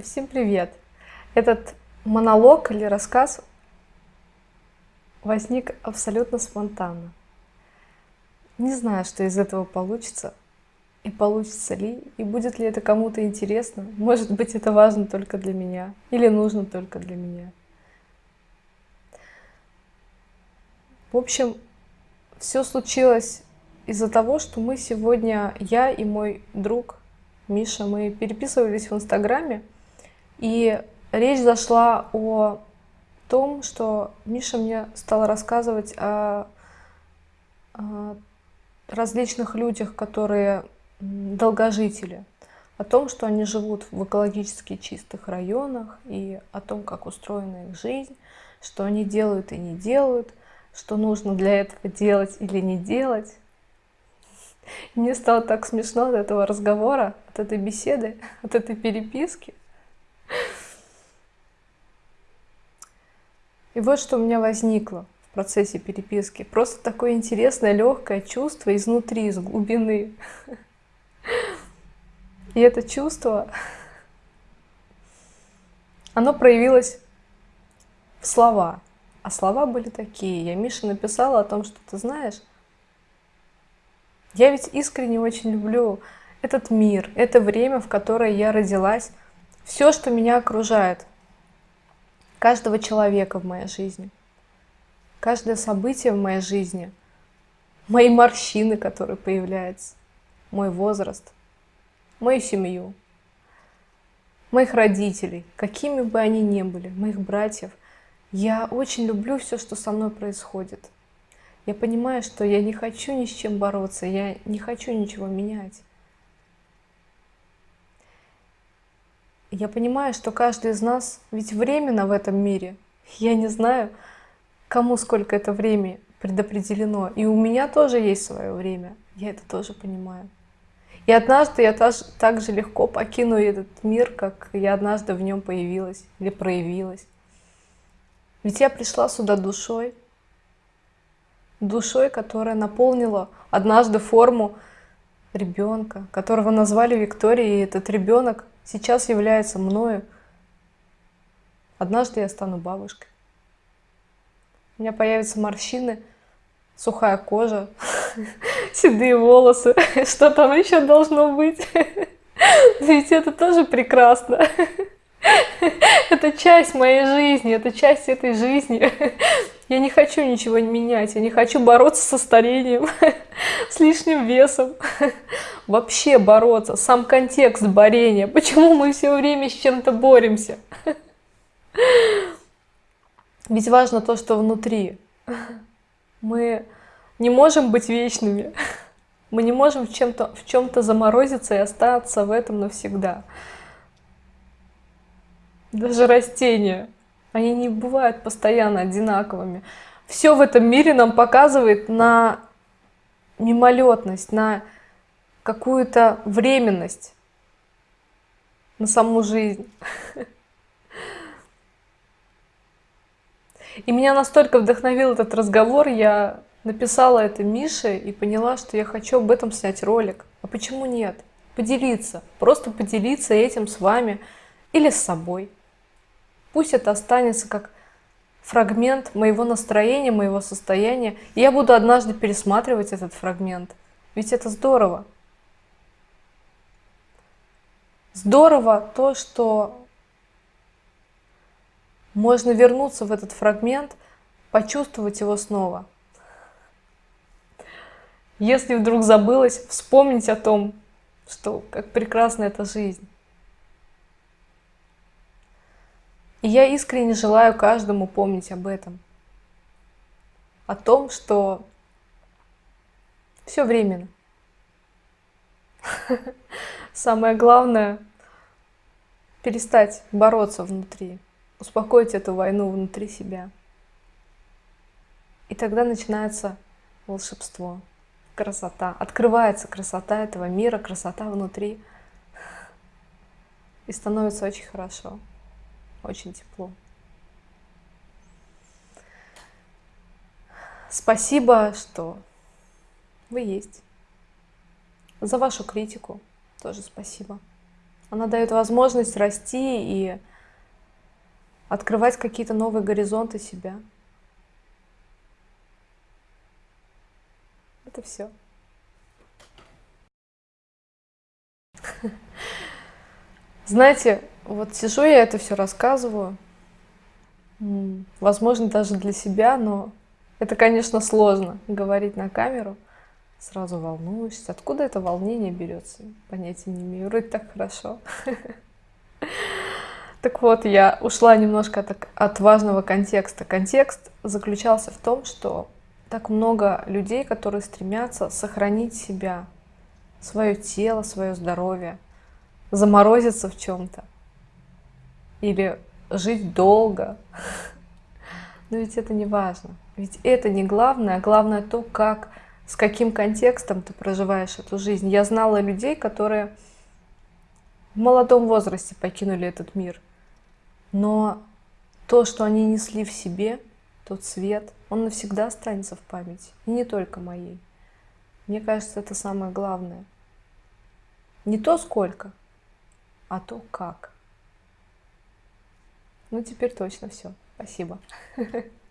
Всем привет! Этот монолог или рассказ возник абсолютно спонтанно. Не знаю, что из этого получится, и получится ли, и будет ли это кому-то интересно. Может быть, это важно только для меня, или нужно только для меня. В общем, все случилось из-за того, что мы сегодня, я и мой друг Миша, мы переписывались в Инстаграме, и речь зашла о том, что Миша мне стала рассказывать о, о различных людях, которые долгожители, о том, что они живут в экологически чистых районах и о том, как устроена их жизнь, что они делают и не делают, что нужно для этого делать или не делать. Мне стало так смешно от этого разговора, от этой беседы, от этой переписки. И вот что у меня возникло в процессе переписки. Просто такое интересное, легкое чувство изнутри, из глубины. И это чувство, оно проявилось в слова. А слова были такие. Я Мише написала о том, что ты знаешь, я ведь искренне очень люблю этот мир, это время, в которое я родилась, все, что меня окружает, каждого человека в моей жизни, каждое событие в моей жизни, мои морщины, которые появляются, мой возраст, мою семью, моих родителей, какими бы они ни были, моих братьев. Я очень люблю все, что со мной происходит. Я понимаю, что я не хочу ни с чем бороться, я не хочу ничего менять. Я понимаю, что каждый из нас ведь временно в этом мире. Я не знаю, кому сколько это время предопределено. И у меня тоже есть свое время. Я это тоже понимаю. И однажды я так же легко покину этот мир, как я однажды в нем появилась или проявилась. Ведь я пришла сюда душой, душой, которая наполнила однажды форму ребенка, которого назвали Викторией, и этот ребенок сейчас является мною. Однажды я стану бабушкой. У меня появятся морщины, сухая кожа, седые волосы. Что там еще должно быть? Ведь это тоже прекрасно. Это часть моей жизни, это часть этой жизни. Я не хочу ничего менять, я не хочу бороться со старением, с лишним весом. Вообще бороться, сам контекст борения. Почему мы все время с чем-то боремся? Ведь важно то, что внутри. Мы не можем быть вечными. Мы не можем в чем-то в чем-то заморозиться и остаться в этом навсегда. Даже растения, они не бывают постоянно одинаковыми. Все в этом мире нам показывает на мимолетность, на какую-то временность, на саму жизнь. И меня настолько вдохновил этот разговор, я написала это Мише и поняла, что я хочу об этом снять ролик. А почему нет? Поделиться, просто поделиться этим с вами или с собой. Пусть это останется как фрагмент моего настроения, моего состояния. И я буду однажды пересматривать этот фрагмент. Ведь это здорово. Здорово то, что можно вернуться в этот фрагмент, почувствовать его снова. Если вдруг забылось, вспомнить о том, что как прекрасна эта жизнь. И я искренне желаю каждому помнить об этом. О том, что все временно. Самое главное — перестать бороться внутри, успокоить эту войну внутри себя. И тогда начинается волшебство, красота. Открывается красота этого мира, красота внутри. И становится очень хорошо очень тепло. Спасибо, что вы есть. За вашу критику тоже спасибо. Она дает возможность расти и открывать какие-то новые горизонты себя. Это все. Знаете, вот сижу я это все рассказываю, возможно, даже для себя, но это, конечно, сложно говорить на камеру. Сразу волнуешься. Откуда это волнение берется? Понятия не имею. Вроде так хорошо. Так вот, я ушла немножко от важного контекста. Контекст заключался в том, что так много людей, которые стремятся сохранить себя, свое тело, свое здоровье, заморозиться в чем-то или жить долго. Но ведь это не важно. Ведь это не главное, а главное то, как, с каким контекстом ты проживаешь эту жизнь. Я знала людей, которые в молодом возрасте покинули этот мир – но то, что они несли в себе, тот свет, он навсегда останется в памяти. И не только моей. Мне кажется, это самое главное. Не то сколько, а то как. Ну, теперь точно все. Спасибо.